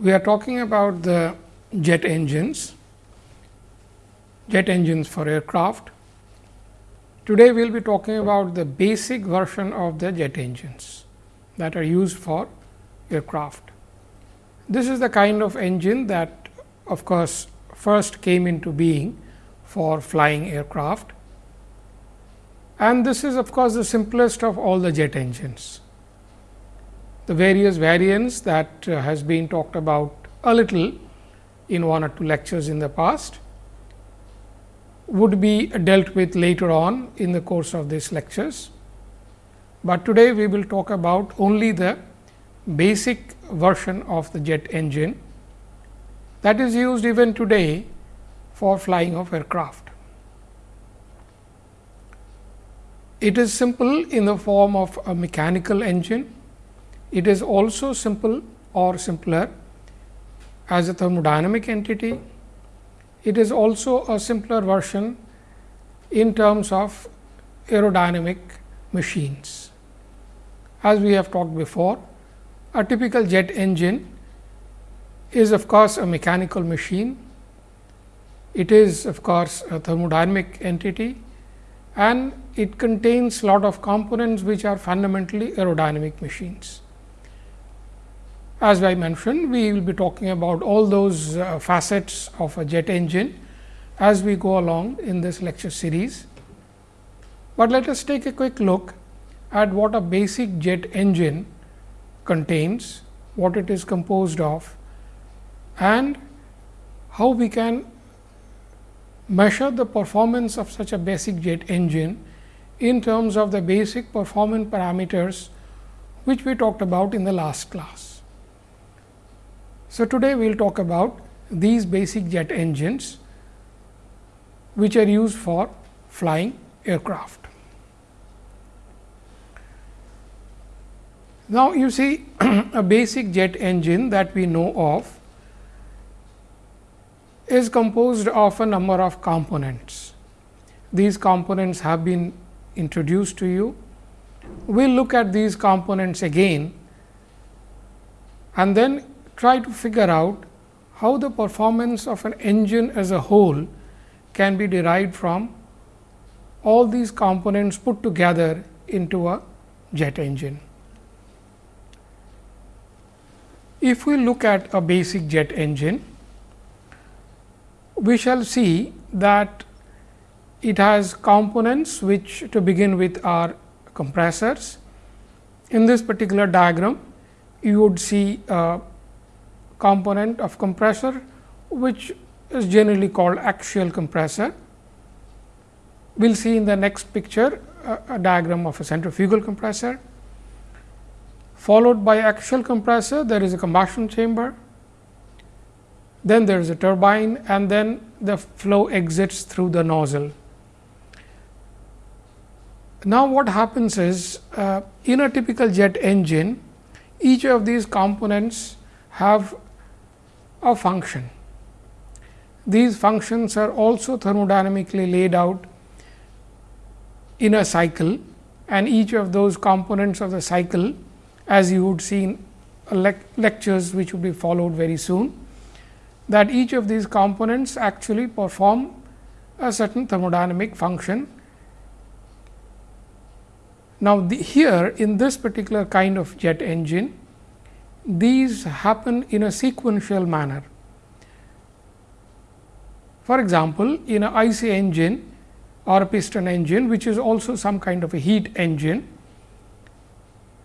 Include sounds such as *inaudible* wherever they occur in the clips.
we are talking about the jet engines, jet engines for aircraft. Today, we will be talking about the basic version of the jet engines that are used for aircraft. This is the kind of engine that of course, first came into being for flying aircraft and this is of course, the simplest of all the jet engines. The various variants that uh, has been talked about a little in one or two lectures in the past would be dealt with later on in the course of these lectures. But today we will talk about only the basic version of the jet engine that is used even today for flying of aircraft. It is simple in the form of a mechanical engine. It is also simple or simpler as a thermodynamic entity. It is also a simpler version in terms of aerodynamic machines. As we have talked before, a typical jet engine is of course, a mechanical machine. It is of course, a thermodynamic entity and it contains lot of components which are fundamentally aerodynamic machines. As I mentioned, we will be talking about all those uh, facets of a jet engine as we go along in this lecture series. But let us take a quick look at what a basic jet engine contains, what it is composed of and how we can measure the performance of such a basic jet engine in terms of the basic performance parameters which we talked about in the last class. So, today we will talk about these basic jet engines which are used for flying aircraft. Now, you see *clears throat* a basic jet engine that we know of is composed of a number of components. These components have been introduced to you. We will look at these components again and then try to figure out how the performance of an engine as a whole can be derived from all these components put together into a jet engine. If we look at a basic jet engine, we shall see that it has components which to begin with are compressors. In this particular diagram, you would see a component of compressor, which is generally called axial compressor. We will see in the next picture a, a diagram of a centrifugal compressor. Followed by axial compressor, there is a combustion chamber then there is a turbine and then the flow exits through the nozzle. Now, what happens is uh, in a typical jet engine, each of these components have a function. These functions are also thermodynamically laid out in a cycle and each of those components of the cycle as you would see in lectures which will be followed very soon that each of these components actually perform a certain thermodynamic function. Now, the, here in this particular kind of jet engine, these happen in a sequential manner. For example, in a IC engine or a piston engine, which is also some kind of a heat engine,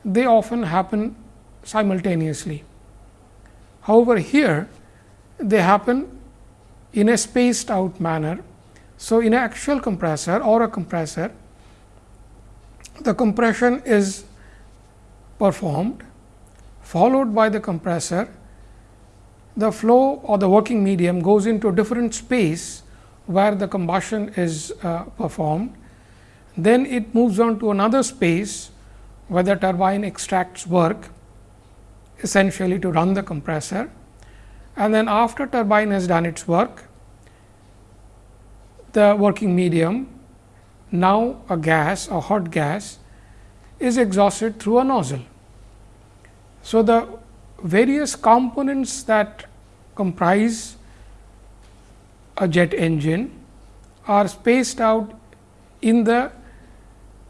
they often happen simultaneously. However, here they happen in a spaced out manner. So, in an axial compressor or a compressor, the compression is performed followed by the compressor, the flow or the working medium goes into a different space where the combustion is uh, performed. Then it moves on to another space where the turbine extracts work essentially to run the compressor and then after turbine has done its work, the working medium now a gas a hot gas is exhausted through a nozzle. So, the various components that comprise a jet engine are spaced out in the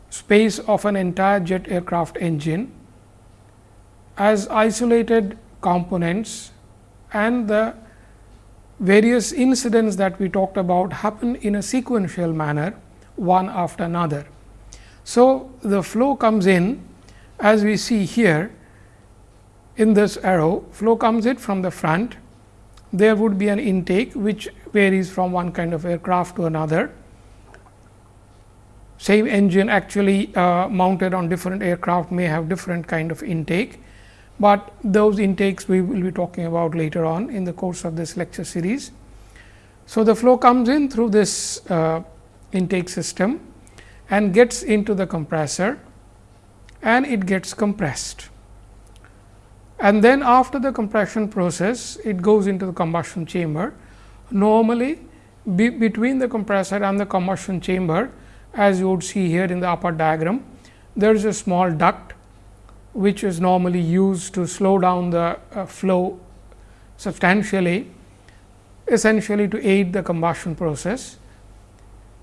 space of an entire jet aircraft engine as isolated components and the various incidents that we talked about happen in a sequential manner one after another. So, the flow comes in as we see here in this arrow flow comes in from the front there would be an intake which varies from one kind of aircraft to another. Same engine actually uh, mounted on different aircraft may have different kind of intake, but those intakes we will be talking about later on in the course of this lecture series. So, the flow comes in through this uh, intake system and gets into the compressor and it gets compressed. And then after the compression process, it goes into the combustion chamber. Normally, be between the compressor and the combustion chamber, as you would see here in the upper diagram, there is a small duct, which is normally used to slow down the uh, flow substantially, essentially to aid the combustion process.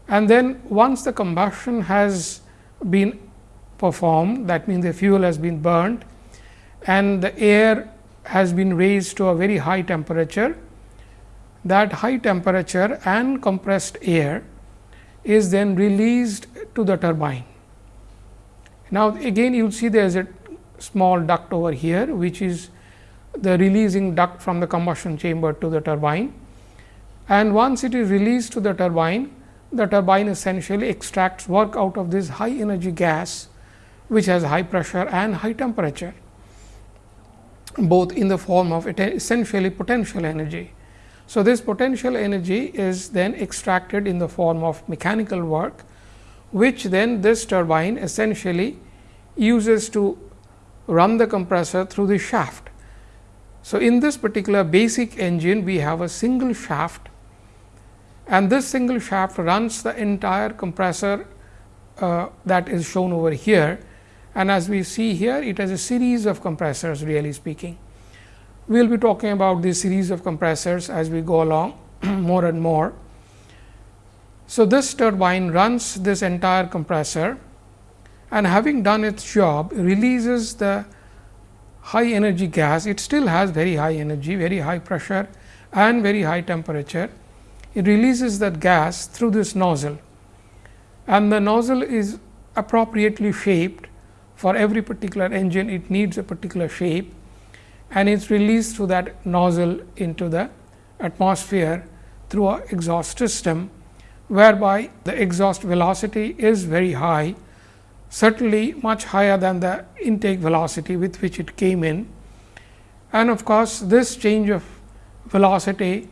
And then once the combustion has been performed, that means the fuel has been burned and the air has been raised to a very high temperature, that high temperature and compressed air is then released to the turbine. Now, again you will see there is a small duct over here, which is the releasing duct from the combustion chamber to the turbine. And once it is released to the turbine, the turbine essentially extracts work out of this high energy gas, which has high pressure and high temperature both in the form of essentially potential energy. So, this potential energy is then extracted in the form of mechanical work, which then this turbine essentially uses to run the compressor through the shaft. So, in this particular basic engine, we have a single shaft and this single shaft runs the entire compressor uh, that is shown over here and as we see here it has a series of compressors really speaking. We will be talking about this series of compressors as we go along *clears throat* more and more. So, this turbine runs this entire compressor and having done its job releases the high energy gas, it still has very high energy, very high pressure and very high temperature. It releases that gas through this nozzle and the nozzle is appropriately shaped for every particular engine it needs a particular shape and it is released through that nozzle into the atmosphere through a exhaust system, whereby the exhaust velocity is very high, certainly much higher than the intake velocity with which it came in. And of course, this change of velocity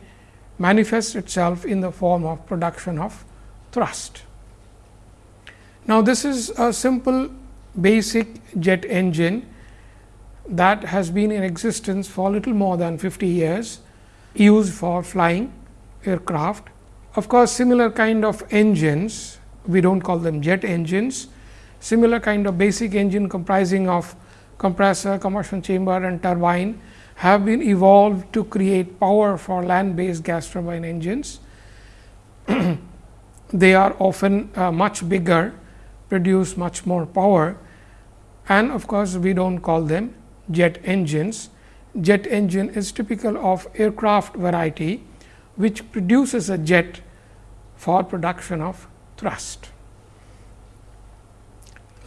manifests itself in the form of production of thrust. Now, this is a simple basic jet engine that has been in existence for little more than 50 years used for flying aircraft. Of course, similar kind of engines we do not call them jet engines, similar kind of basic engine comprising of compressor, combustion chamber and turbine have been evolved to create power for land based gas turbine engines. *clears throat* they are often uh, much bigger produce much more power and of course, we do not call them jet engines. Jet engine is typical of aircraft variety, which produces a jet for production of thrust.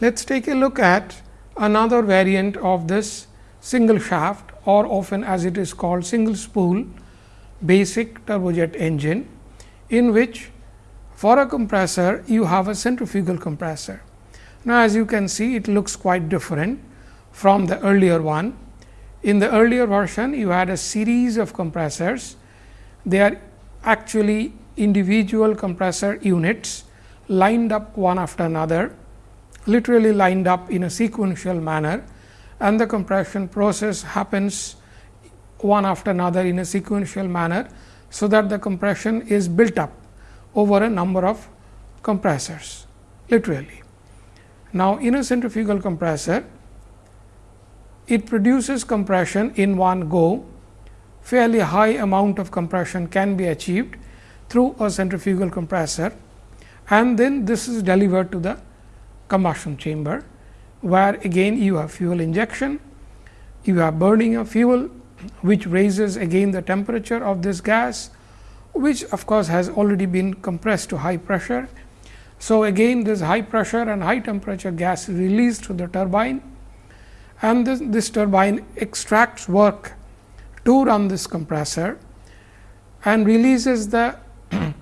Let us take a look at another variant of this single shaft or often as it is called single spool basic turbojet engine, in which for a compressor, you have a centrifugal compressor. Now, as you can see it looks quite different from the earlier one. In the earlier version, you had a series of compressors. They are actually individual compressor units lined up one after another, literally lined up in a sequential manner and the compression process happens one after another in a sequential manner. So, that the compression is built up over a number of compressors literally. Now, in a centrifugal compressor, it produces compression in one go, fairly high amount of compression can be achieved through a centrifugal compressor and then this is delivered to the combustion chamber, where again you have fuel injection, you have burning of fuel which raises again the temperature of this gas, which of course, has already been compressed to high pressure. So, again this high pressure and high temperature gas released to the turbine and this, this turbine extracts work to run this compressor and releases the *clears throat*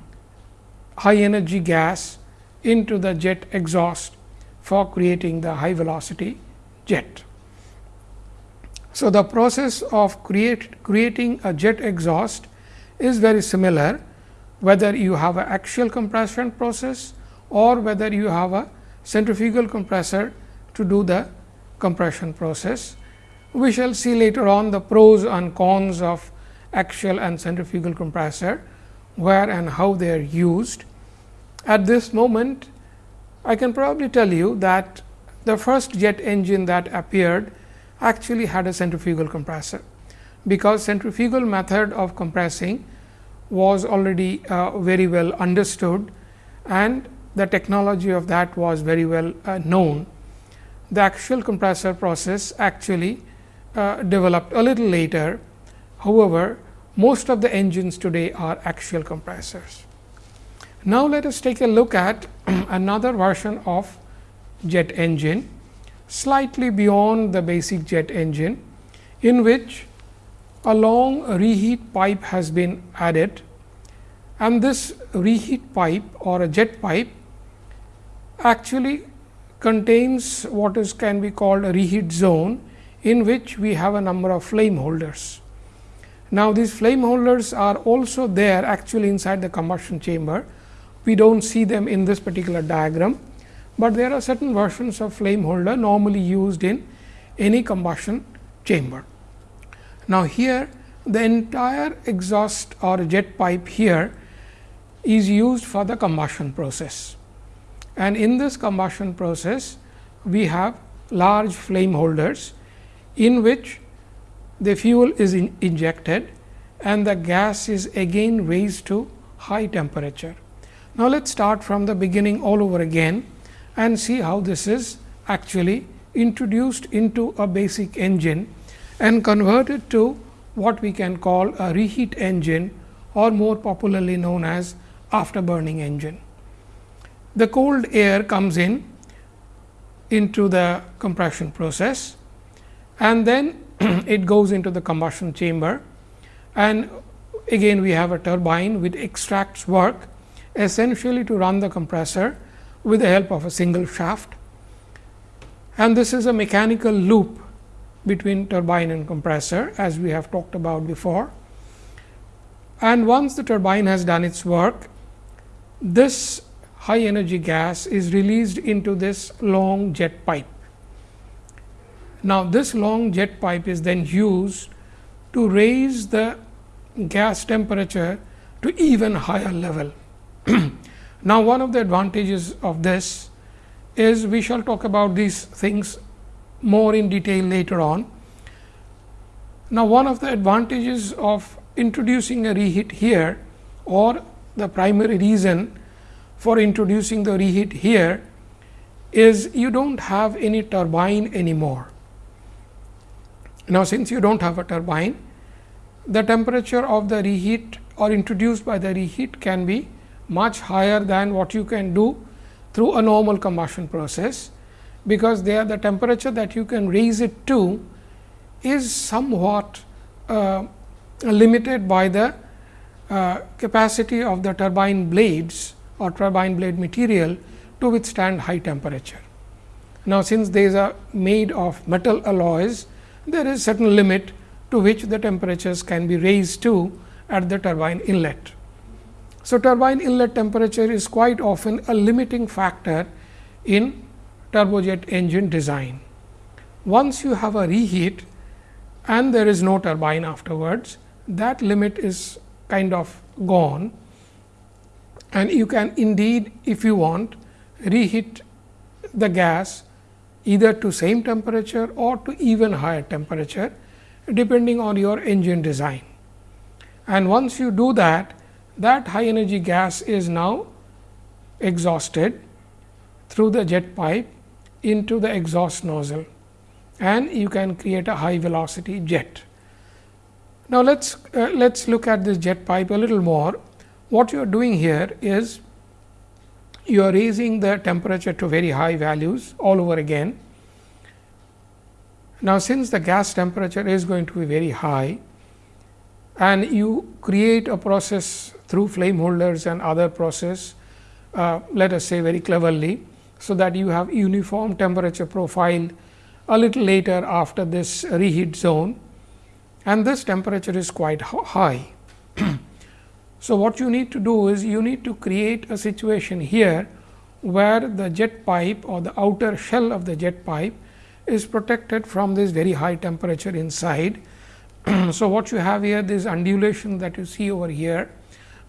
high energy gas into the jet exhaust for creating the high velocity jet. So, the process of create, creating a jet exhaust is very similar whether you have an axial compression process or whether you have a centrifugal compressor to do the compression process. We shall see later on the pros and cons of axial and centrifugal compressor, where and how they are used. At this moment, I can probably tell you that the first jet engine that appeared actually had a centrifugal compressor, because centrifugal method of compressing was already uh, very well understood and the technology of that was very well uh, known. The axial compressor process actually uh, developed a little later. However, most of the engines today are axial compressors. Now, let us take a look at *clears throat* another version of jet engine slightly beyond the basic jet engine, in which a long reheat pipe has been added and this reheat pipe or a jet pipe actually contains what is can be called a reheat zone in which we have a number of flame holders. Now, these flame holders are also there actually inside the combustion chamber. We do not see them in this particular diagram, but there are certain versions of flame holder normally used in any combustion chamber. Now, here the entire exhaust or jet pipe here is used for the combustion process. And in this combustion process, we have large flame holders in which the fuel is in injected and the gas is again raised to high temperature. Now, let us start from the beginning all over again and see how this is actually introduced into a basic engine and convert it to what we can call a reheat engine or more popularly known as afterburning engine. The cold air comes in into the compression process and then *clears throat* it goes into the combustion chamber and again we have a turbine which extracts work essentially to run the compressor with the help of a single shaft. And this is a mechanical loop between turbine and compressor as we have talked about before. And once the turbine has done its work, this high energy gas is released into this long jet pipe. Now, this long jet pipe is then used to raise the gas temperature to even higher level. *clears throat* now, one of the advantages of this is we shall talk about these things more in detail later on. Now, one of the advantages of introducing a reheat here or the primary reason for introducing the reheat here is you do not have any turbine anymore. Now, since you do not have a turbine, the temperature of the reheat or introduced by the reheat can be much higher than what you can do through a normal combustion process, because the temperature that you can raise it to is somewhat uh, limited by the uh, capacity of the turbine blades or turbine blade material to withstand high temperature. Now, since these are made of metal alloys, there is certain limit to which the temperatures can be raised to at the turbine inlet. So, turbine inlet temperature is quite often a limiting factor in turbojet engine design. Once you have a reheat and there is no turbine afterwards, that limit is kind of gone and you can indeed if you want reheat the gas either to same temperature or to even higher temperature depending on your engine design. And once you do that, that high energy gas is now exhausted through the jet pipe into the exhaust nozzle and you can create a high velocity jet. Now, let us uh, let us look at this jet pipe a little more. What you are doing here is you are raising the temperature to very high values all over again. Now, since the gas temperature is going to be very high and you create a process through flame holders and other process, uh, let us say very cleverly, so that you have uniform temperature profile a little later after this reheat zone and this temperature is quite high. *clears throat* so, what you need to do is you need to create a situation here where the jet pipe or the outer shell of the jet pipe is protected from this very high temperature inside. *clears throat* so, what you have here this undulation that you see over here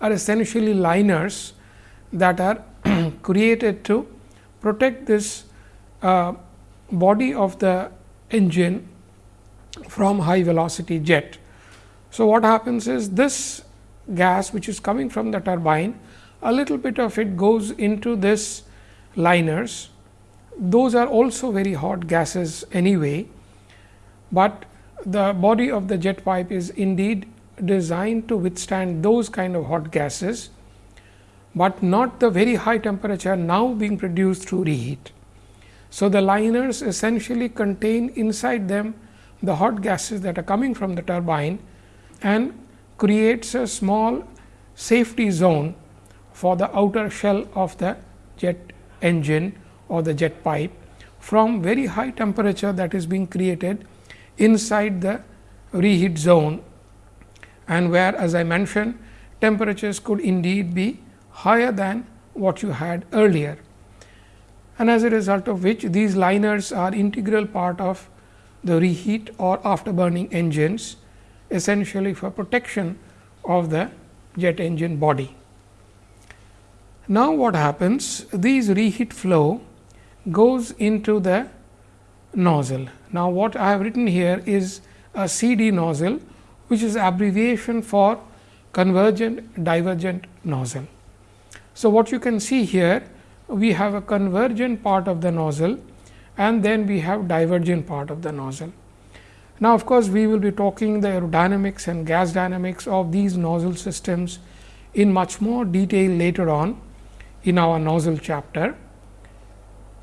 are essentially liners that are *clears throat* created to protect this uh, body of the engine from high velocity jet. So, what happens is this gas which is coming from the turbine a little bit of it goes into this liners. Those are also very hot gases anyway, but the body of the jet pipe is indeed designed to withstand those kind of hot gases, but not the very high temperature now being produced through reheat. So, the liners essentially contain inside them the hot gases that are coming from the turbine and creates a small safety zone for the outer shell of the jet engine or the jet pipe from very high temperature that is being created inside the reheat zone and where as I mentioned temperatures could indeed be higher than what you had earlier. And as a result of which these liners are integral part of the reheat or afterburning engines essentially for protection of the jet engine body. Now, what happens? These reheat flow goes into the nozzle. Now, what I have written here is a CD nozzle, which is abbreviation for convergent divergent nozzle. So, what you can see here, we have a convergent part of the nozzle and then we have divergent part of the nozzle. Now, of course, we will be talking the aerodynamics and gas dynamics of these nozzle systems in much more detail later on in our nozzle chapter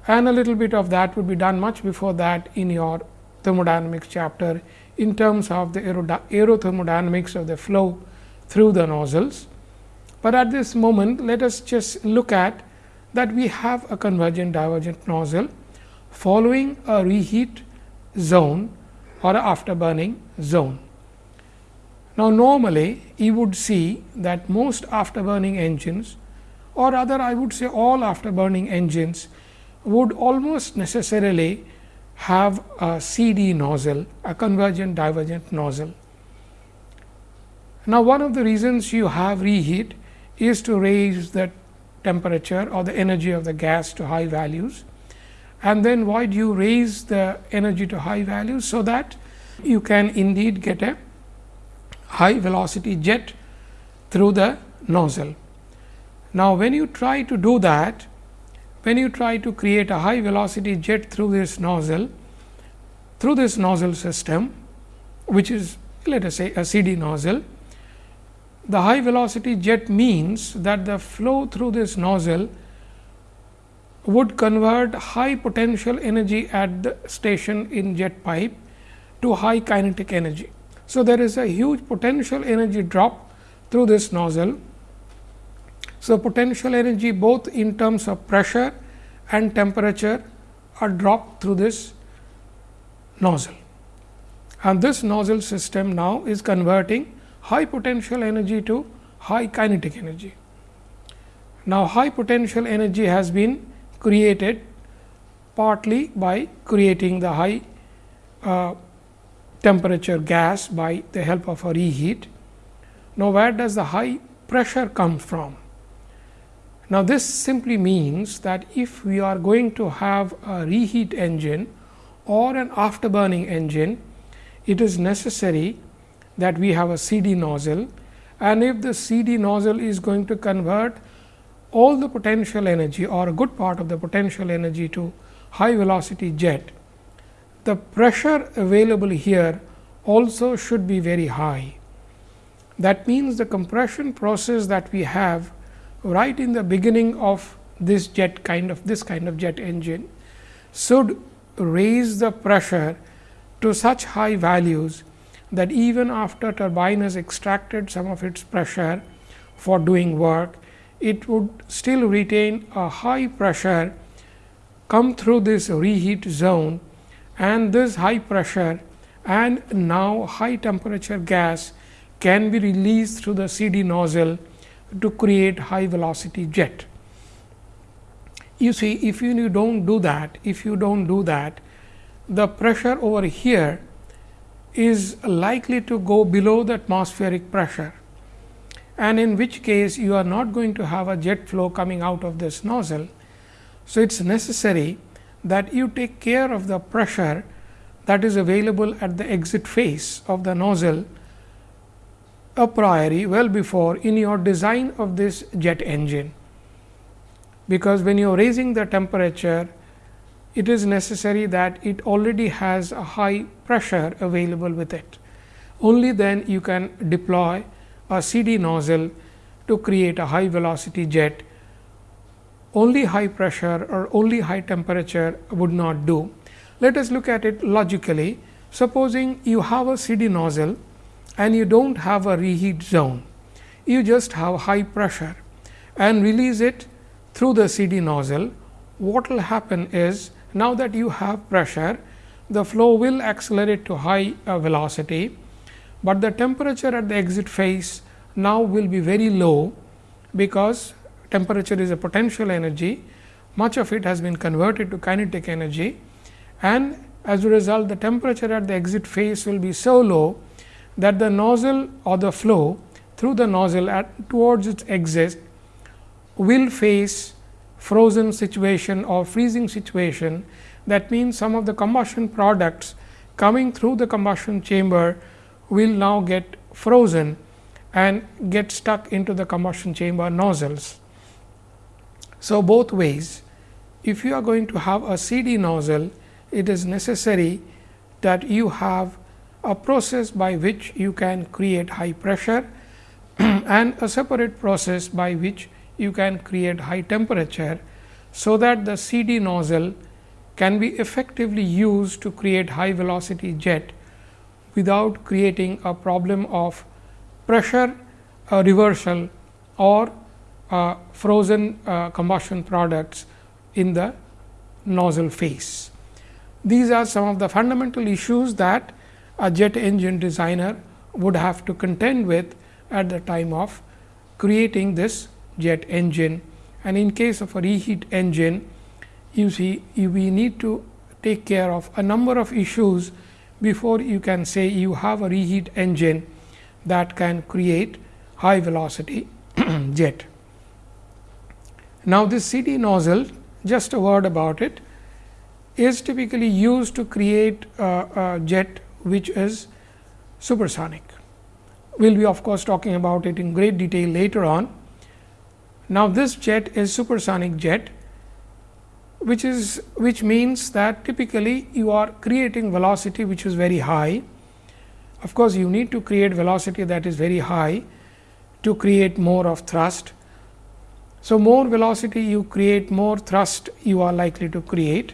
and a little bit of that would be done much before that in your thermodynamics chapter in terms of the aerothermodynamics of the flow through the nozzles. But at this moment, let us just look at that we have a convergent divergent nozzle following a reheat zone or afterburning zone. Now, normally you would see that most afterburning engines or rather I would say all afterburning engines would almost necessarily have a CD nozzle, a convergent divergent nozzle. Now, one of the reasons you have reheat is to raise the temperature or the energy of the gas to high values and then why do you raise the energy to high values, so that you can indeed get a high velocity jet through the nozzle. Now, when you try to do that, when you try to create a high velocity jet through this nozzle, through this nozzle system, which is let us say a CD nozzle, the high velocity jet means that the flow through this nozzle would convert high potential energy at the station in jet pipe to high kinetic energy. So, there is a huge potential energy drop through this nozzle. So, potential energy both in terms of pressure and temperature are dropped through this nozzle. And this nozzle system now is converting high potential energy to high kinetic energy. Now, high potential energy has been created partly by creating the high uh, temperature gas by the help of a reheat. Now, where does the high pressure come from? Now, this simply means that if we are going to have a reheat engine or an afterburning engine, it is necessary that we have a CD nozzle and if the CD nozzle is going to convert all the potential energy or a good part of the potential energy to high velocity jet, the pressure available here also should be very high. That means, the compression process that we have right in the beginning of this jet kind of this kind of jet engine should raise the pressure to such high values that even after turbine has extracted some of its pressure for doing work, it would still retain a high pressure come through this reheat zone and this high pressure and now high temperature gas can be released through the CD nozzle to create high velocity jet. You see if you do not do that, if you do not do that, the pressure over here is likely to go below the atmospheric pressure and in which case you are not going to have a jet flow coming out of this nozzle. So, it is necessary that you take care of the pressure that is available at the exit face of the nozzle a priori well before in your design of this jet engine. Because when you are raising the temperature it is necessary that it already has a high pressure available with it. Only then you can deploy a CD nozzle to create a high velocity jet. Only high pressure or only high temperature would not do. Let us look at it logically. Supposing you have a CD nozzle and you do not have a reheat zone, you just have high pressure and release it through the CD nozzle. What will happen is now that you have pressure, the flow will accelerate to high uh, velocity, but the temperature at the exit phase now will be very low, because temperature is a potential energy, much of it has been converted to kinetic energy and as a result the temperature at the exit phase will be so low that the nozzle or the flow through the nozzle at towards its exit will face frozen situation or freezing situation. That means, some of the combustion products coming through the combustion chamber will now get frozen and get stuck into the combustion chamber nozzles. So, both ways if you are going to have a CD nozzle, it is necessary that you have a process by which you can create high pressure *clears throat* and a separate process by which you can create high temperature. So, that the CD nozzle can be effectively used to create high velocity jet without creating a problem of pressure uh, reversal or uh, frozen uh, combustion products in the nozzle face. These are some of the fundamental issues that a jet engine designer would have to contend with at the time of creating this jet engine and in case of a reheat engine you see we need to take care of a number of issues before you can say you have a reheat engine that can create high velocity *clears throat* jet. Now, this CD nozzle just a word about it is typically used to create a, jet which is supersonic. We will be of course, talking about it in great detail later on, now, this jet is supersonic jet which is which means that typically you are creating velocity which is very high. Of course, you need to create velocity that is very high to create more of thrust. So, more velocity you create more thrust you are likely to create.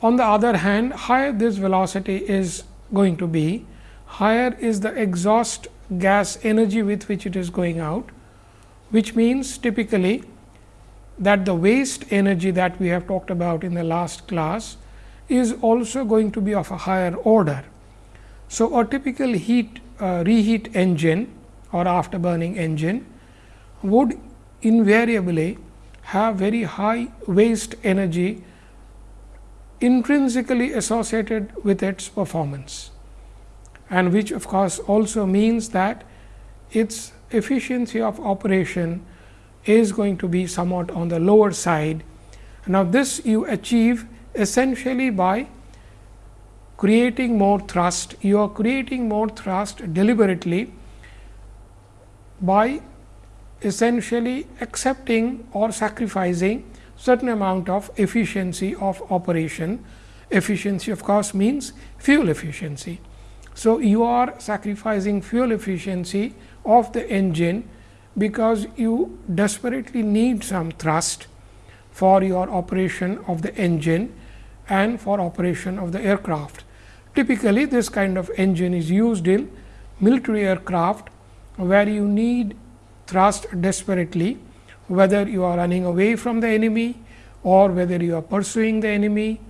On the other hand, higher this velocity is going to be, higher is the exhaust gas energy with which it is going out which means typically that the waste energy that we have talked about in the last class is also going to be of a higher order. So, a typical heat uh, reheat engine or afterburning engine would invariably have very high waste energy intrinsically associated with its performance and which of course, also means that its efficiency of operation is going to be somewhat on the lower side. Now, this you achieve essentially by creating more thrust. You are creating more thrust deliberately by essentially accepting or sacrificing certain amount of efficiency of operation. Efficiency of course, means fuel efficiency. So, you are sacrificing fuel efficiency of the engine, because you desperately need some thrust for your operation of the engine and for operation of the aircraft. Typically, this kind of engine is used in military aircraft, where you need thrust desperately, whether you are running away from the enemy or whether you are pursuing the enemy.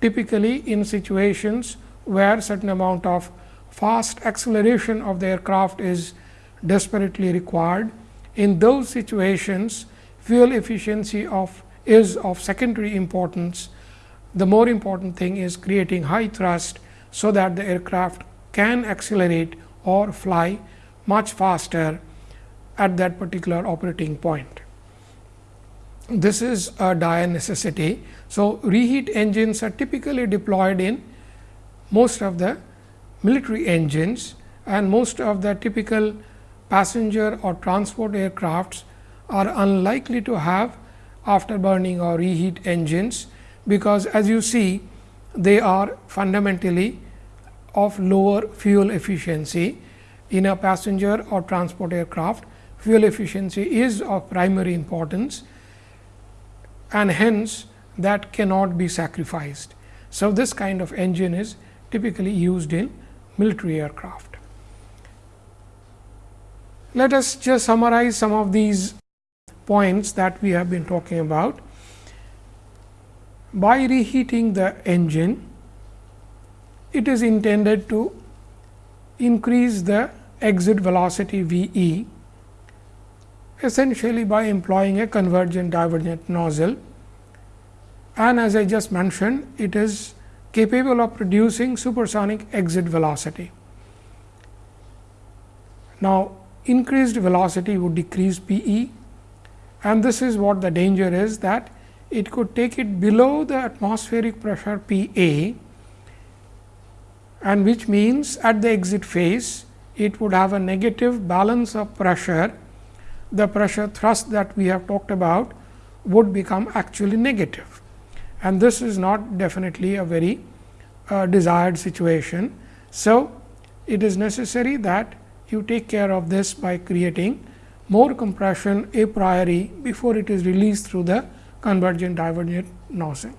Typically, in situations where certain amount of fast acceleration of the aircraft is desperately required. In those situations, fuel efficiency of is of secondary importance. The more important thing is creating high thrust, so that the aircraft can accelerate or fly much faster at that particular operating point. This is a dire necessity. So, reheat engines are typically deployed in most of the military engines and most of the typical passenger or transport aircrafts are unlikely to have afterburning or reheat engines, because as you see they are fundamentally of lower fuel efficiency. In a passenger or transport aircraft, fuel efficiency is of primary importance and hence that cannot be sacrificed. So, this kind of engine is typically used in military aircraft. Let us just summarize some of these points that we have been talking about. By reheating the engine, it is intended to increase the exit velocity V e essentially by employing a convergent divergent nozzle and as I just mentioned it is capable of producing supersonic exit velocity. Now, increased velocity would decrease P e and this is what the danger is that it could take it below the atmospheric pressure P A and which means at the exit phase it would have a negative balance of pressure. The pressure thrust that we have talked about would become actually negative and this is not definitely a very uh, desired situation. So, it is necessary that you take care of this by creating more compression a priori before it is released through the convergent divergent nozzle.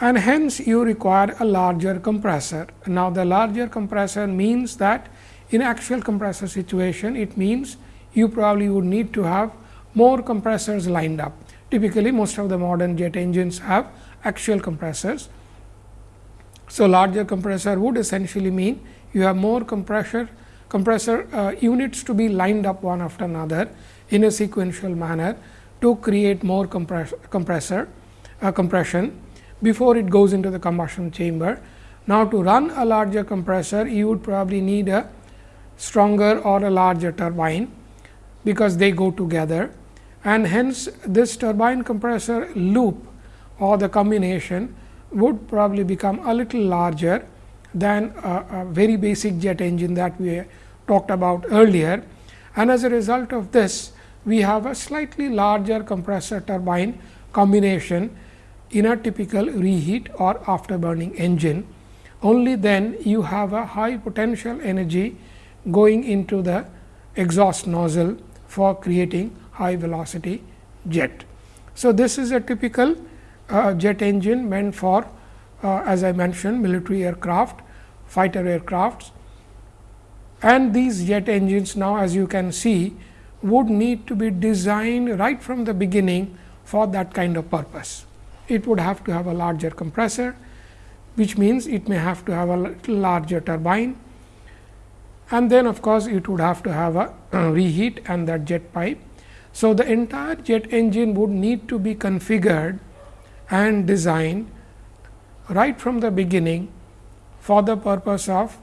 And hence, you require a larger compressor. Now, the larger compressor means that in actual compressor situation, it means you probably would need to have more compressors lined up. Typically, most of the modern jet engines have axial compressors so, larger compressor would essentially mean you have more compressor compressor uh, units to be lined up one after another in a sequential manner to create more compress compressor uh, compression before it goes into the combustion chamber. Now, to run a larger compressor you would probably need a stronger or a larger turbine, because they go together and hence this turbine compressor loop or the combination would probably become a little larger than a, a, very basic jet engine that we talked about earlier. And as a result of this, we have a slightly larger compressor turbine combination in a typical reheat or afterburning engine. Only then you have a high potential energy going into the exhaust nozzle for creating high velocity jet. So, this is a typical uh, jet engine meant for uh, as I mentioned military aircraft, fighter aircrafts and these jet engines now as you can see would need to be designed right from the beginning for that kind of purpose. It would have to have a larger compressor, which means it may have to have a little larger turbine and then of course, it would have to have a *clears throat* reheat and that jet pipe. So, the entire jet engine would need to be configured and design right from the beginning for the purpose of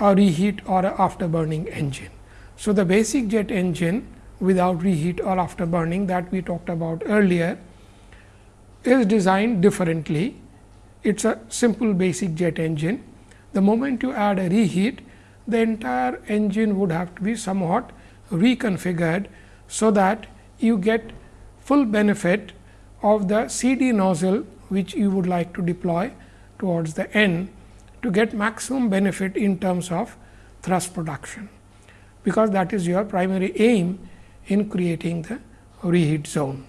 a reheat or a afterburning engine. So, the basic jet engine without reheat or afterburning that we talked about earlier is designed differently. It is a simple basic jet engine. The moment you add a reheat, the entire engine would have to be somewhat reconfigured, so that you get full benefit of the CD nozzle which you would like to deploy towards the end to get maximum benefit in terms of thrust production, because that is your primary aim in creating the reheat zone.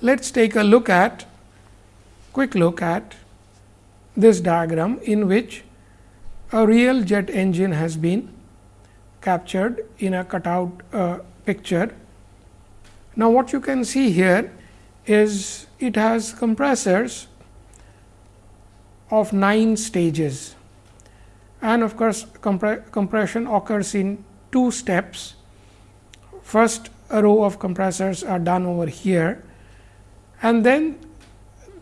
Let us take a look at quick look at this diagram in which a real jet engine has been captured in a cutout uh, picture. Now, what you can see here is it has compressors of 9 stages and of course, compre compression occurs in two steps. First a row of compressors are done over here and then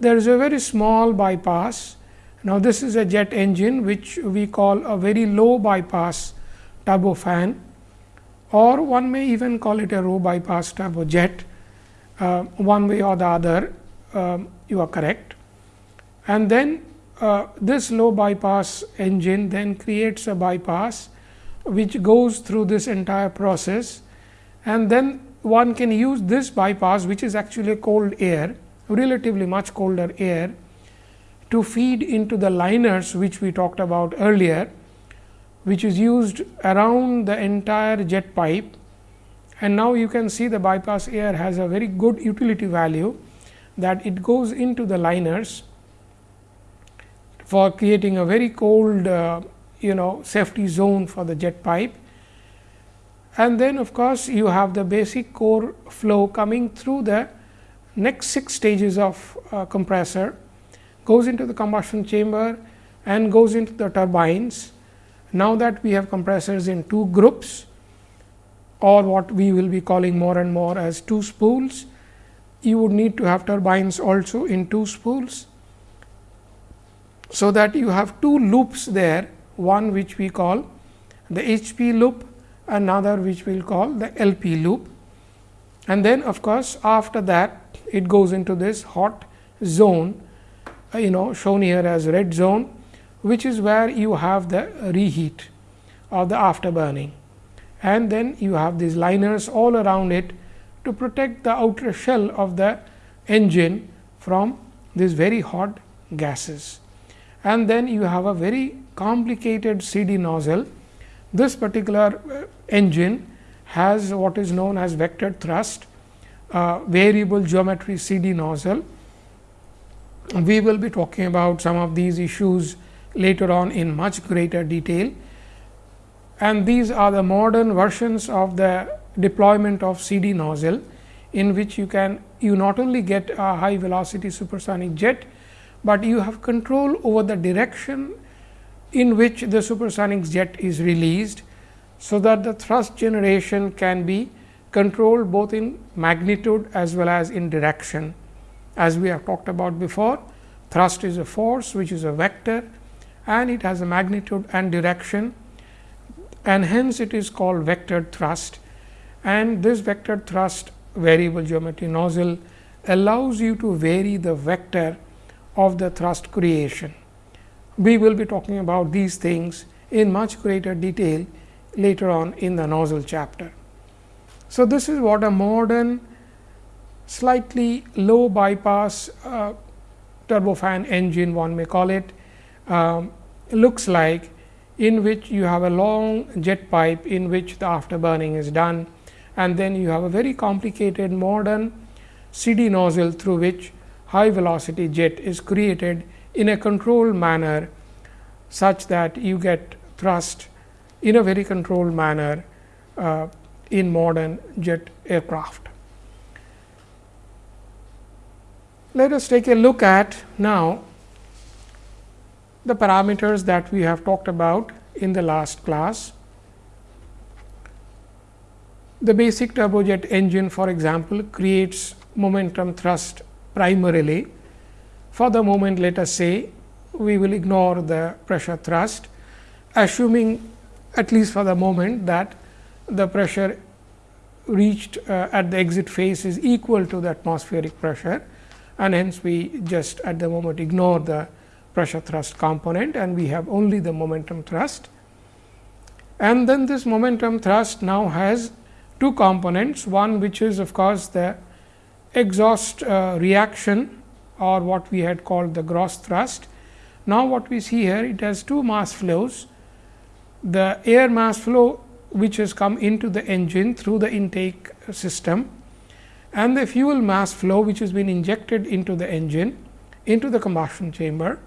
there is a very small bypass. Now, this is a jet engine which we call a very low bypass turbofan or one may even call it a low bypass turbojet uh, one way or the other um, you are correct. And then uh, this low bypass engine then creates a bypass which goes through this entire process. And then one can use this bypass which is actually cold air relatively much colder air to feed into the liners which we talked about earlier which is used around the entire jet pipe and now you can see the bypass air has a very good utility value that it goes into the liners for creating a very cold uh, you know safety zone for the jet pipe. And then of course, you have the basic core flow coming through the next 6 stages of uh, compressor goes into the combustion chamber and goes into the turbines. Now that we have compressors in two groups or what we will be calling more and more as two spools, you would need to have turbines also in two spools. So, that you have two loops there one which we call the HP loop, another which we will call the LP loop. And then of course, after that it goes into this hot zone uh, you know shown here as red zone, which is where you have the reheat or the afterburning. And then you have these liners all around it to protect the outer shell of the engine from these very hot gases. And then you have a very complicated CD nozzle. This particular uh, engine has what is known as vector thrust, uh, variable geometry CD nozzle. We will be talking about some of these issues later on in much greater detail. And these are the modern versions of the deployment of CD nozzle, in which you can you not only get a high velocity supersonic jet, but you have control over the direction in which the supersonic jet is released. So, that the thrust generation can be controlled both in magnitude as well as in direction. As we have talked about before, thrust is a force which is a vector and it has a magnitude and direction and hence it is called vector thrust and this vector thrust variable geometry nozzle allows you to vary the vector of the thrust creation. We will be talking about these things in much greater detail later on in the nozzle chapter. So, this is what a modern slightly low bypass uh, turbofan engine one may call it um, looks like in which you have a long jet pipe in which the afterburning is done and then you have a very complicated modern CD nozzle through which high velocity jet is created in a controlled manner such that you get thrust in a very controlled manner uh, in modern jet aircraft. Let us take a look at now the parameters that we have talked about in the last class. The basic turbojet engine for example, creates momentum thrust primarily. For the moment let us say we will ignore the pressure thrust assuming at least for the moment that the pressure reached uh, at the exit phase is equal to the atmospheric pressure and hence we just at the moment ignore the pressure thrust component and we have only the momentum thrust. And then this momentum thrust now has two components, one which is of course, the exhaust uh, reaction or what we had called the gross thrust. Now, what we see here it has two mass flows, the air mass flow which has come into the engine through the intake system and the fuel mass flow which has been injected into the engine into the combustion chamber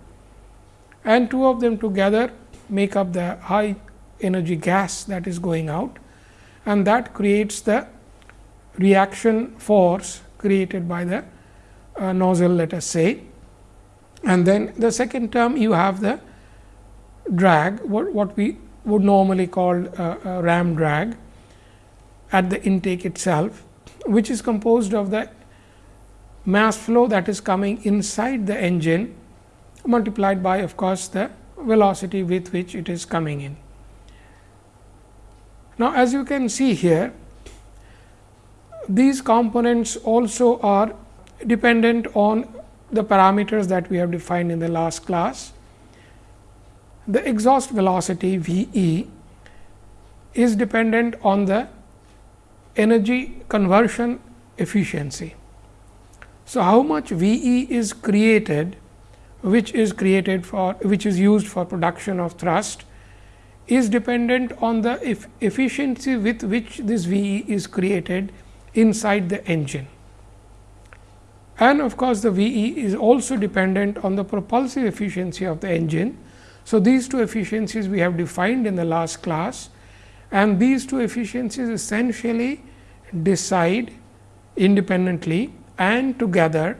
and two of them together make up the high energy gas that is going out and that creates the reaction force created by the uh, nozzle let us say. And then the second term you have the drag what, what we would normally call a ram drag at the intake itself, which is composed of the mass flow that is coming inside the engine multiplied by of course, the velocity with which it is coming in. Now, as you can see here, these components also are dependent on the parameters that we have defined in the last class the exhaust velocity V e is dependent on the energy conversion efficiency. So, how much V e is created which is created for which is used for production of thrust is dependent on the efficiency with which this V e is created inside the engine. And of course, the V e is also dependent on the propulsive efficiency of the engine so, these two efficiencies we have defined in the last class and these two efficiencies essentially decide independently and together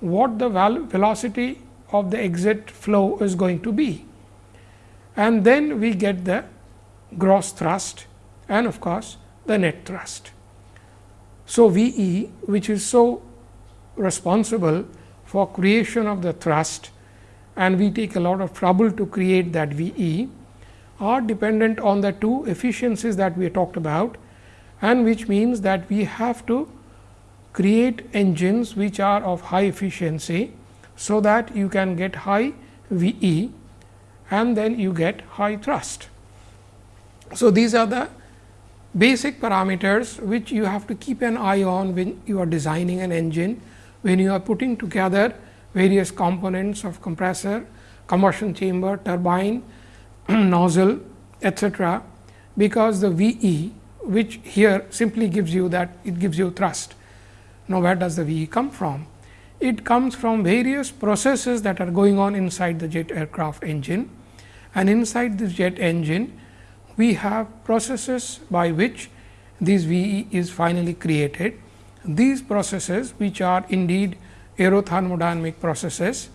what the velocity of the exit flow is going to be. And then we get the gross thrust and of course, the net thrust. So, V e which is so responsible for creation of the thrust and we take a lot of trouble to create that V e are dependent on the two efficiencies that we talked about and which means that we have to create engines which are of high efficiency. So, that you can get high V e and then you get high thrust. So, these are the basic parameters which you have to keep an eye on when you are designing an engine, when you are putting together various components of compressor, combustion chamber, turbine, *clears throat* nozzle etcetera, because the V e which here simply gives you that it gives you thrust. Now, where does the V e come from? It comes from various processes that are going on inside the jet aircraft engine and inside this jet engine we have processes by which this V e is finally created. These processes which are indeed aerothermodynamic processes.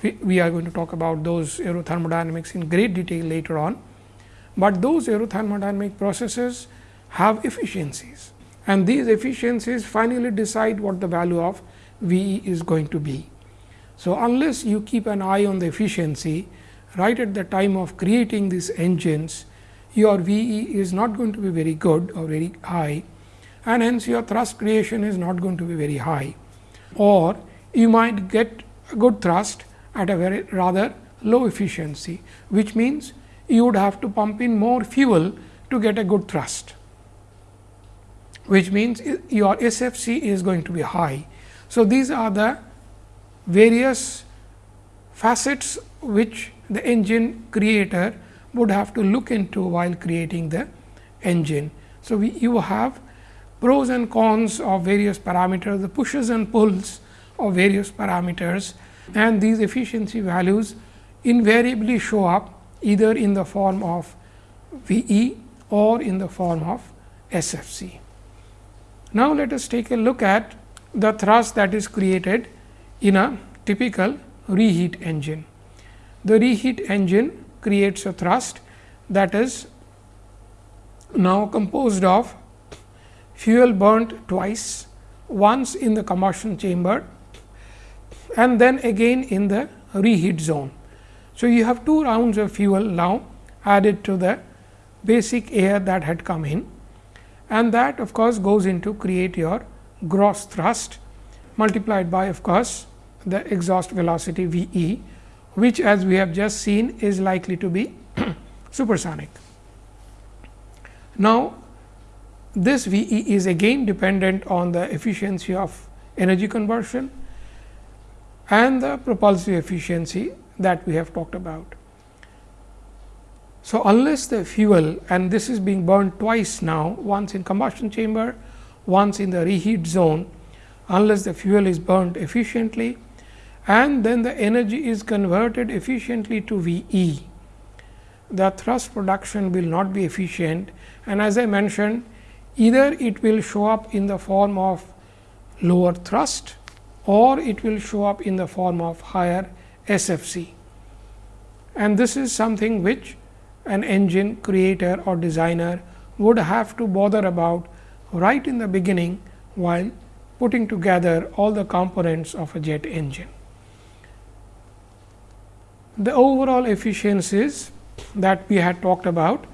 We, we, are going to talk about those aerothermodynamics in great detail later on, but those aerothermodynamic processes have efficiencies and these efficiencies finally decide what the value of V e is going to be. So, unless you keep an eye on the efficiency right at the time of creating these engines, your V e is not going to be very good or very high and hence your thrust creation is not going to be very high or you might get a good thrust at a very rather low efficiency, which means you would have to pump in more fuel to get a good thrust, which means your SFC is going to be high. So, these are the various facets which the engine creator would have to look into while creating the engine. So, we, you have pros and cons of various parameters, the pushes and pulls of various parameters and these efficiency values invariably show up either in the form of V e or in the form of SFC. Now, let us take a look at the thrust that is created in a typical reheat engine. The reheat engine creates a thrust that is now composed of fuel burnt twice, once in the combustion chamber and then again in the reheat zone. So, you have two rounds of fuel now added to the basic air that had come in and that of course, goes into create your gross thrust multiplied by of course, the exhaust velocity V e which as we have just seen is likely to be *clears throat* supersonic. Now, this V e is again dependent on the efficiency of energy conversion and the propulsive efficiency that we have talked about. So, unless the fuel and this is being burned twice now once in combustion chamber once in the reheat zone unless the fuel is burned efficiently and then the energy is converted efficiently to V e. The thrust production will not be efficient and as I mentioned either it will show up in the form of lower thrust or it will show up in the form of higher SFC. And this is something which an engine creator or designer would have to bother about right in the beginning while putting together all the components of a jet engine. The overall efficiencies that we had talked about,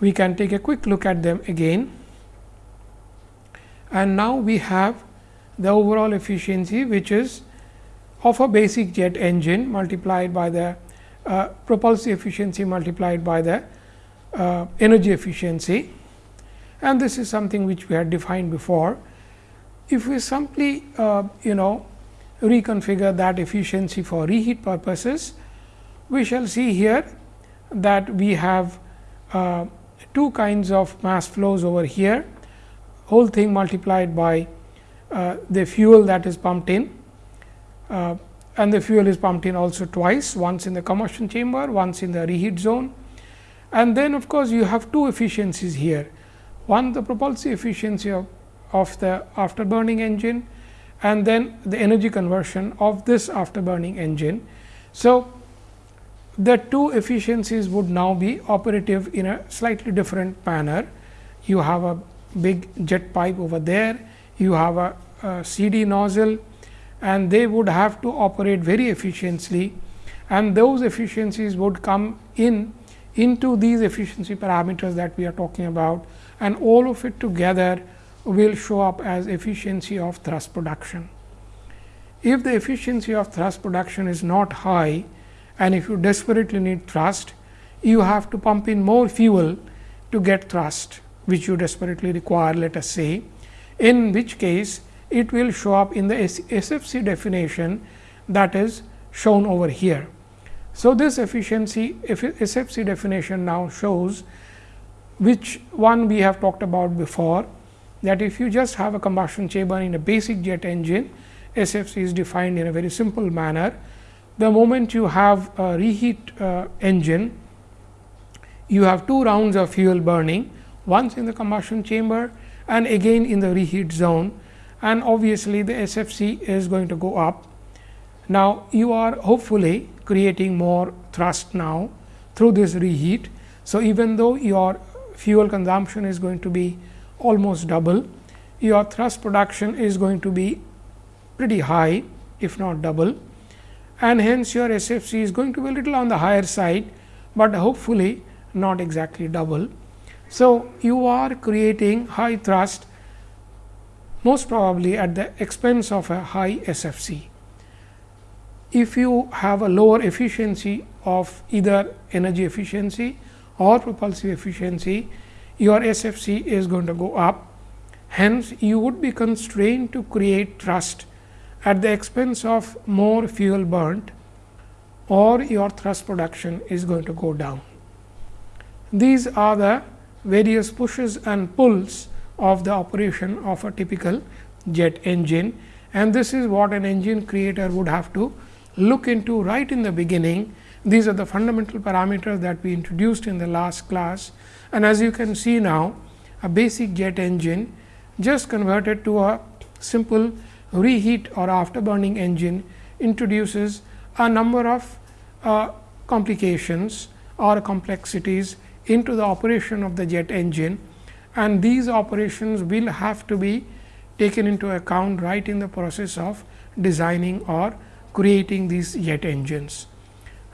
we can take a quick look at them again. And now, we have the overall efficiency which is of a basic jet engine multiplied by the uh, propulsive efficiency multiplied by the uh, energy efficiency and this is something which we had defined before. If we simply uh, you know reconfigure that efficiency for reheat purposes, we shall see here that we have uh, two kinds of mass flows over here, whole thing multiplied by uh, the fuel that is pumped in uh, and the fuel is pumped in also twice, once in the combustion chamber, once in the reheat zone. And then of course, you have two efficiencies here. One the propulsive efficiency of, of the afterburning engine and then the energy conversion of this afterburning engine. So, the two efficiencies would now be operative in a slightly different manner. You have a big jet pipe over there, you have a, a CD nozzle and they would have to operate very efficiently and those efficiencies would come in into these efficiency parameters that we are talking about and all of it together will show up as efficiency of thrust production. If the efficiency of thrust production is not high and if you desperately need thrust, you have to pump in more fuel to get thrust which you desperately require let us say, in which case it will show up in the SFC definition that is shown over here. So, this efficiency SFC definition now shows which one we have talked about before that if you just have a combustion chamber in a basic jet engine, SFC is defined in a very simple manner. The moment you have a reheat uh, engine, you have two rounds of fuel burning, once in the combustion chamber and again in the reheat zone and obviously, the SFC is going to go up. Now, you are hopefully creating more thrust now through this reheat. So, even though your fuel consumption is going to be almost double, your thrust production is going to be pretty high if not double and hence your SFC is going to be a little on the higher side, but hopefully not exactly double. So, you are creating high thrust most probably at the expense of a high SFC. If you have a lower efficiency of either energy efficiency or propulsive efficiency, your SFC is going to go up. Hence, you would be constrained to create thrust at the expense of more fuel burnt or your thrust production is going to go down. These are the various pushes and pulls of the operation of a typical jet engine and this is what an engine creator would have to look into right in the beginning. These are the fundamental parameters that we introduced in the last class and as you can see now a basic jet engine just converted to a simple reheat or afterburning engine introduces a number of uh, complications or complexities into the operation of the jet engine and these operations will have to be taken into account right in the process of designing or creating these jet engines.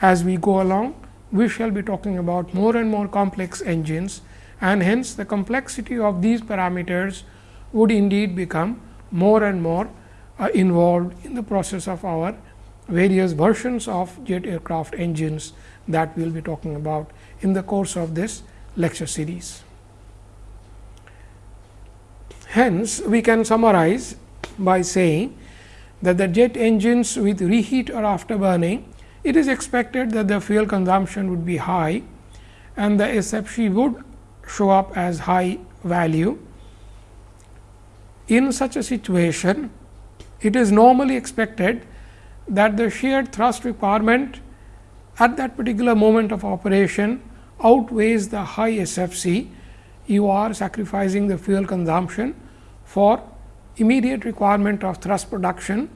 As we go along, we shall be talking about more and more complex engines and hence the complexity of these parameters would indeed become more and more uh, involved in the process of our various versions of jet aircraft engines that we will be talking about in the course of this lecture series. Hence, we can summarize by saying that the jet engines with reheat or afterburning, it is expected that the fuel consumption would be high and the SFC would show up as high value. In such a situation, it is normally expected that the shared thrust requirement at that particular moment of operation outweighs the high SFC, you are sacrificing the fuel consumption for immediate requirement of thrust production.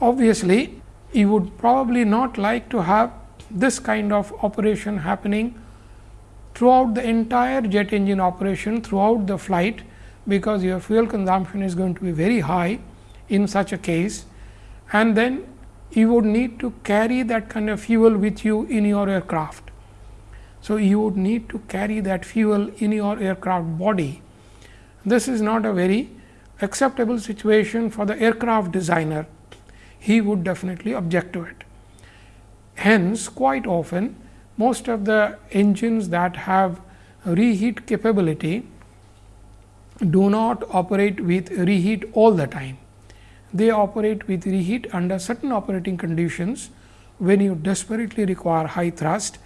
Obviously, you would probably not like to have this kind of operation happening throughout the entire jet engine operation throughout the flight, because your fuel consumption is going to be very high in such a case and then you would need to carry that kind of fuel with you in your aircraft. So, you would need to carry that fuel in your aircraft body. This is not a very acceptable situation for the aircraft designer, he would definitely object to it. Hence, quite often most of the engines that have reheat capability do not operate with reheat all the time they operate with reheat under certain operating conditions when you desperately require high thrust.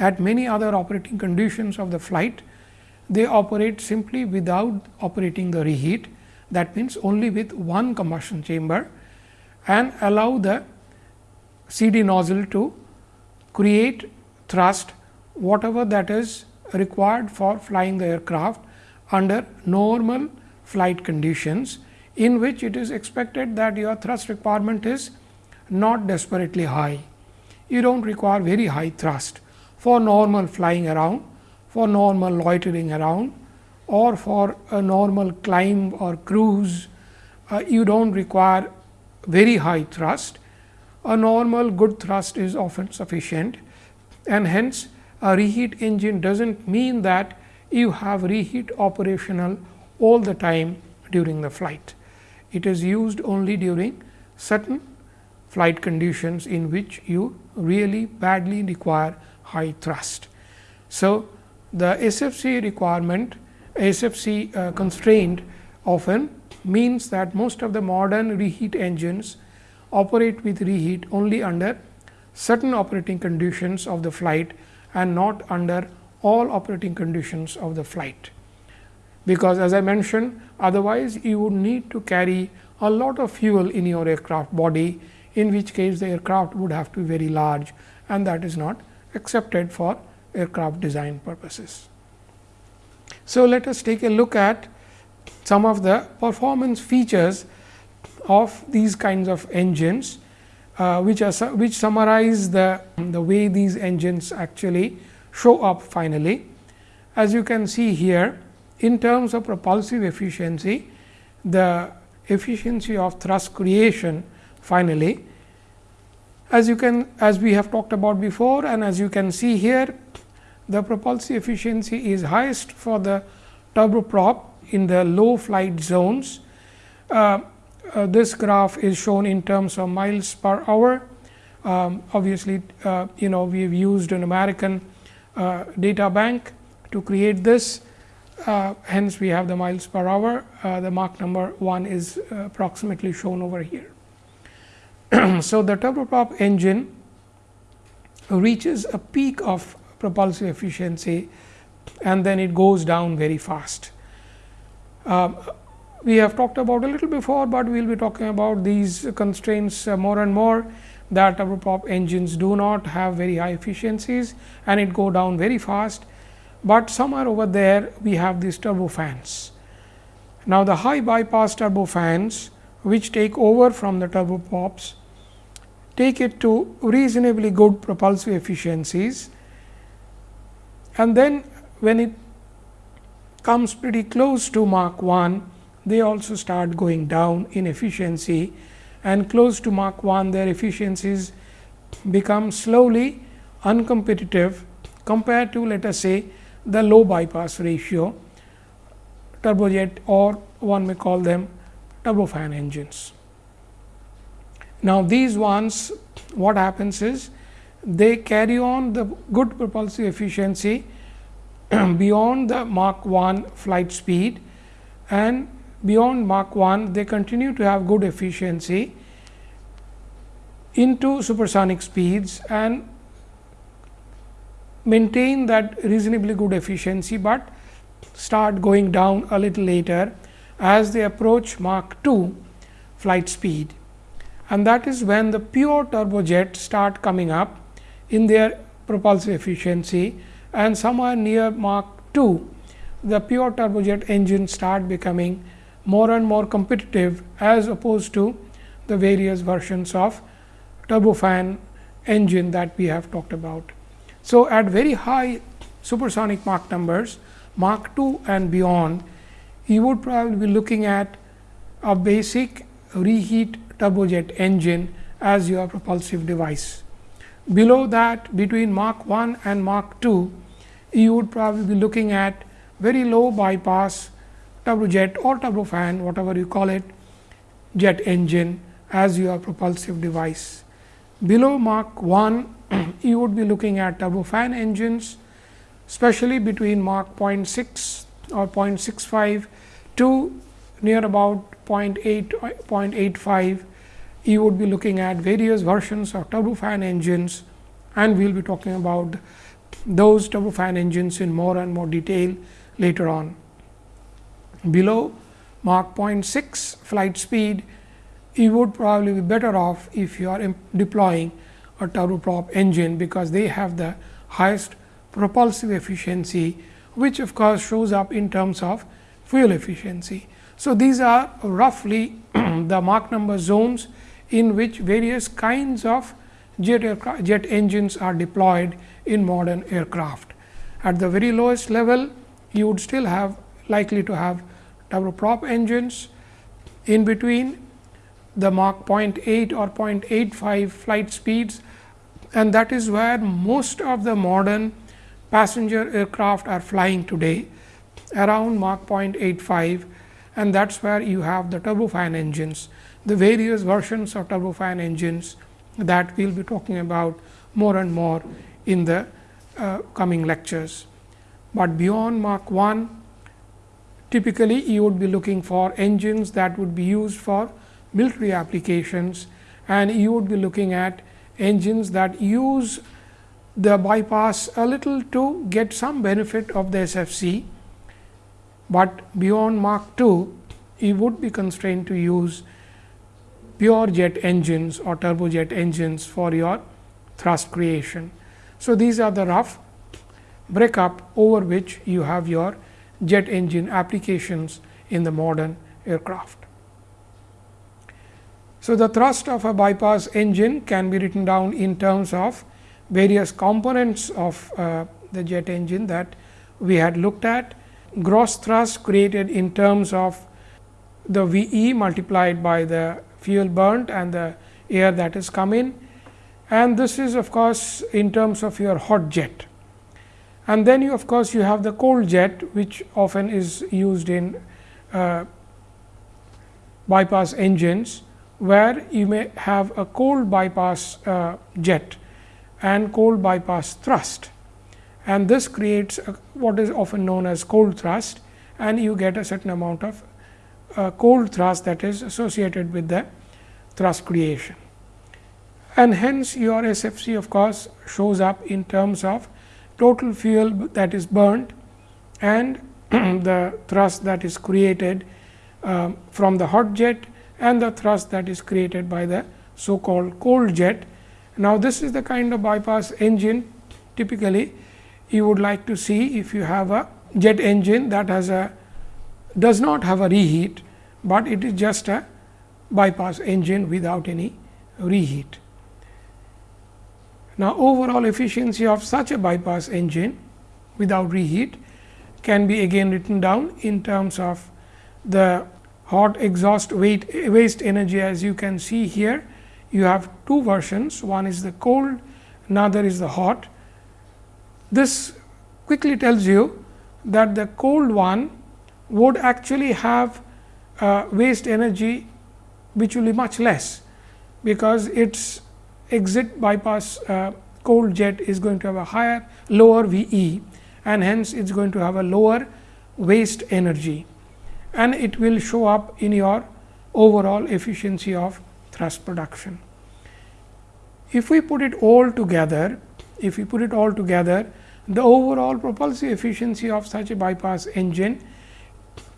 At many other operating conditions of the flight, they operate simply without operating the reheat that means only with one combustion chamber and allow the CD nozzle to create thrust whatever that is required for flying the aircraft under normal flight conditions in which it is expected that your thrust requirement is not desperately high. You do not require very high thrust for normal flying around, for normal loitering around or for a normal climb or cruise. Uh, you do not require very high thrust. A normal good thrust is often sufficient and hence a reheat engine does not mean that you have reheat operational all the time during the flight it is used only during certain flight conditions in which you really badly require high thrust. So, the SFC requirement SFC uh, constraint often means that most of the modern reheat engines operate with reheat only under certain operating conditions of the flight and not under all operating conditions of the flight because as I mentioned otherwise you would need to carry a lot of fuel in your aircraft body in which case the aircraft would have to be very large and that is not accepted for aircraft design purposes. So, let us take a look at some of the performance features of these kinds of engines, uh, which are which summarize the, the way these engines actually show up finally. As you can see here, in terms of propulsive efficiency, the efficiency of thrust creation finally, as you can as we have talked about before and as you can see here, the propulsive efficiency is highest for the turboprop in the low flight zones. Uh, uh, this graph is shown in terms of miles per hour. Um, obviously, uh, you know we have used an American uh, data bank to create this uh, hence, we have the miles per hour. Uh, the Mach number 1 is approximately shown over here. *clears throat* so, the turboprop engine reaches a peak of propulsive efficiency and then it goes down very fast. Uh, we have talked about a little before, but we will be talking about these constraints uh, more and more that turboprop engines do not have very high efficiencies and it go down very fast but somewhere over there we have these turbofans. Now, the high bypass turbofans which take over from the turboprops take it to reasonably good propulsive efficiencies and then when it comes pretty close to Mach 1 they also start going down in efficiency and close to Mach 1 their efficiencies become slowly uncompetitive compared to let us say the low bypass ratio turbojet or one may call them turbofan engines. Now, these ones what happens is they carry on the good propulsive efficiency *clears throat* beyond the Mach 1 flight speed and beyond Mach 1 they continue to have good efficiency into supersonic speeds and maintain that reasonably good efficiency, but start going down a little later as they approach Mach 2 flight speed. And that is when the pure turbojets start coming up in their propulsive efficiency and somewhere near Mach 2 the pure turbojet engines start becoming more and more competitive as opposed to the various versions of turbofan engine that we have talked about. So, at very high supersonic Mach numbers Mach 2 and beyond you would probably be looking at a basic reheat turbojet engine as your propulsive device. Below that between Mach 1 and Mach 2 you would probably be looking at very low bypass turbojet or turbofan whatever you call it jet engine as your propulsive device. Below Mach 1 *clears throat* you would be looking at turbofan engines especially between Mach 0.6 or 0.65 to near about 0.8 0.85 you would be looking at various versions of turbofan engines and we will be talking about those turbofan engines in more and more detail later on. Below Mach 0.6 flight speed, you would probably be better off if you are deploying a turboprop engine, because they have the highest propulsive efficiency, which of course, shows up in terms of fuel efficiency. So, these are roughly *clears throat* the Mach number zones in which various kinds of jet, jet engines are deployed in modern aircraft. At the very lowest level, you would still have likely to have turboprop engines in between the Mach 0.8 or 0.85 flight speeds and that is where most of the modern passenger aircraft are flying today around Mach 0.85 and that is where you have the turbofan engines, the various versions of turbofan engines that we will be talking about more and more in the uh, coming lectures. But beyond Mach 1 typically you would be looking for engines that would be used for military applications and you would be looking at engines that use the bypass a little to get some benefit of the SFC, but beyond Mach 2 you would be constrained to use pure jet engines or turbojet engines for your thrust creation. So, these are the rough breakup over which you have your jet engine applications in the modern aircraft. So, the thrust of a bypass engine can be written down in terms of various components of uh, the jet engine that we had looked at. Gross thrust created in terms of the V e multiplied by the fuel burnt and the air that is come in and this is of course, in terms of your hot jet. And then you of course, you have the cold jet which often is used in uh, bypass engines, where you may have a cold bypass uh, jet and cold bypass thrust. And this creates a, what is often known as cold thrust and you get a certain amount of uh, cold thrust that is associated with the thrust creation. And hence, your SFC of course, shows up in terms of total fuel that is burnt and *clears throat* the thrust that is created uh, from the hot jet and the thrust that is created by the so called cold jet. Now, this is the kind of bypass engine typically you would like to see if you have a jet engine that has a does not have a reheat, but it is just a bypass engine without any reheat. Now, overall efficiency of such a bypass engine without reheat can be again written down in terms of the hot exhaust weight waste energy as you can see here. You have two versions, one is the cold another is the hot. This quickly tells you that the cold one would actually have uh, waste energy which will be much less, because its exit bypass uh, cold jet is going to have a higher lower V e and hence it is going to have a lower waste energy and it will show up in your overall efficiency of thrust production. If we put it all together, if we put it all together, the overall propulsive efficiency of such a bypass engine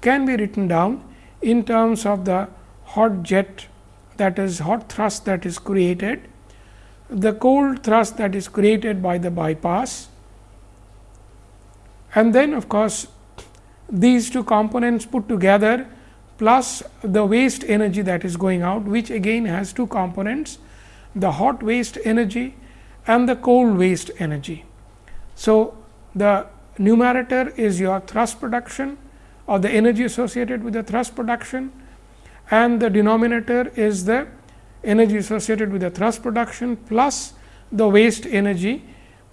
can be written down in terms of the hot jet that is hot thrust that is created, the cold thrust that is created by the bypass and then of course, these two components put together plus the waste energy that is going out which again has two components the hot waste energy and the cold waste energy. So, the numerator is your thrust production or the energy associated with the thrust production and the denominator is the energy associated with the thrust production plus the waste energy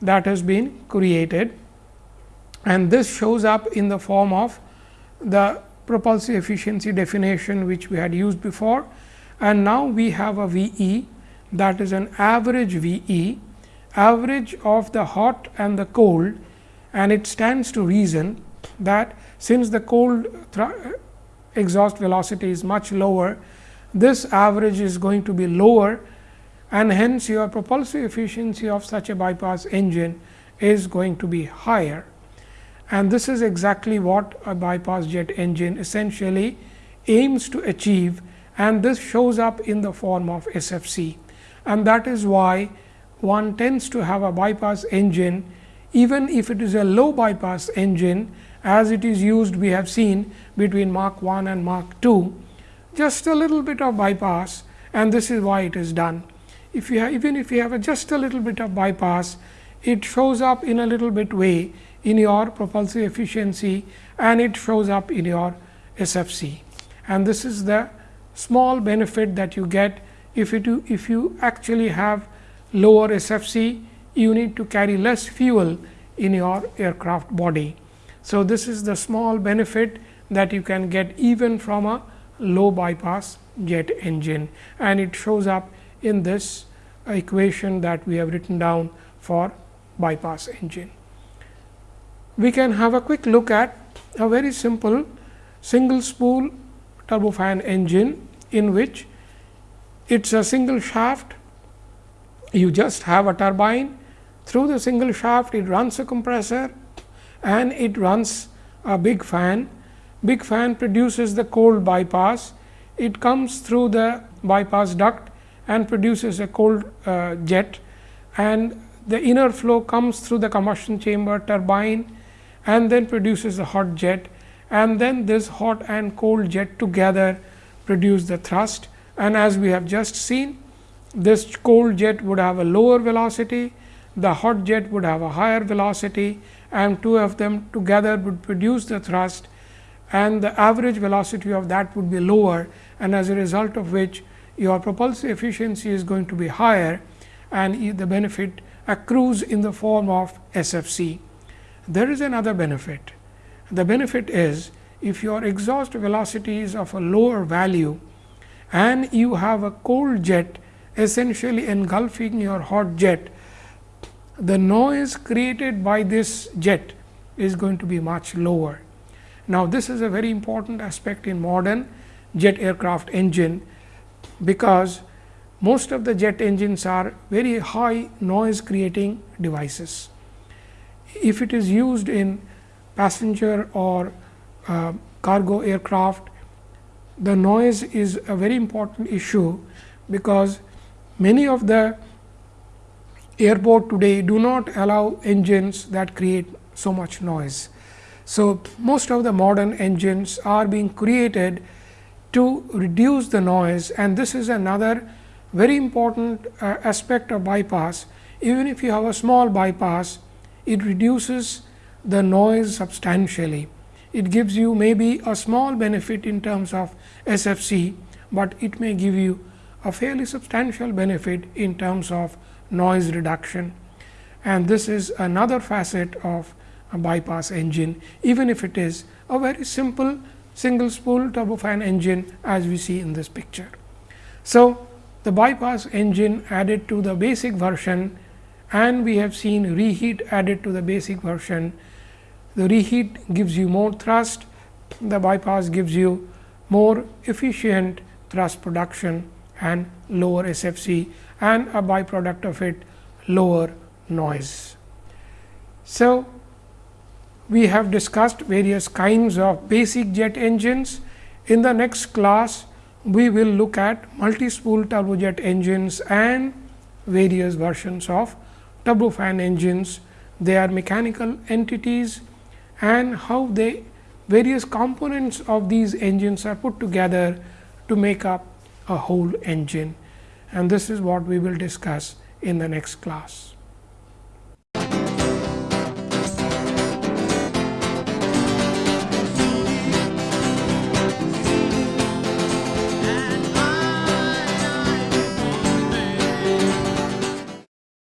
that has been created. And this shows up in the form of the propulsive efficiency definition which we had used before. And now we have a V e that is an average V e average of the hot and the cold. And it stands to reason that since the cold eh, exhaust velocity is much lower, this average is going to be lower and hence your propulsive efficiency of such a bypass engine is going to be higher. And this is exactly what a bypass jet engine essentially aims to achieve and this shows up in the form of SFC. And that is why one tends to have a bypass engine even if it is a low bypass engine as it is used we have seen between Mach 1 and Mach 2 just a little bit of bypass and this is why it is done. If you have, even if you have a just a little bit of bypass it shows up in a little bit way in your propulsive efficiency and it shows up in your SFC. And this is the small benefit that you get if you, if you actually have lower SFC you need to carry less fuel in your aircraft body. So, this is the small benefit that you can get even from a low bypass jet engine. And it shows up in this equation that we have written down for bypass engine. We can have a quick look at a very simple single spool turbofan engine in which it is a single shaft. You just have a turbine. Through the single shaft it runs a compressor and it runs a big fan. Big fan produces the cold bypass. It comes through the bypass duct and produces a cold uh, jet. And the inner flow comes through the combustion chamber turbine and then produces a hot jet. And then this hot and cold jet together produce the thrust. And as we have just seen this cold jet would have a lower velocity, the hot jet would have a higher velocity and two of them together would produce the thrust and the average velocity of that would be lower and as a result of which your propulsive efficiency is going to be higher and the benefit accrues in the form of SFC. There is another benefit. The benefit is if your exhaust velocity is of a lower value and you have a cold jet essentially engulfing your hot jet, the noise created by this jet is going to be much lower. Now, this is a very important aspect in modern jet aircraft engine, because most of the jet engines are very high noise creating devices. If it is used in passenger or uh, cargo aircraft, the noise is a very important issue, because Many of the airport today do not allow engines that create so much noise. So, most of the modern engines are being created to reduce the noise and this is another very important uh, aspect of bypass. Even if you have a small bypass, it reduces the noise substantially. It gives you maybe a small benefit in terms of SFC, but it may give you a fairly substantial benefit in terms of noise reduction and this is another facet of a bypass engine even if it is a very simple single spool turbofan engine as we see in this picture. So, the bypass engine added to the basic version and we have seen reheat added to the basic version. The reheat gives you more thrust, the bypass gives you more efficient thrust production and lower SFC and a byproduct of it lower noise. So, we have discussed various kinds of basic jet engines. In the next class, we will look at multi-spool turbojet engines and various versions of turbofan engines. They are mechanical entities and how they various components of these engines are put together to make up a whole engine and this is what we will discuss in the next class.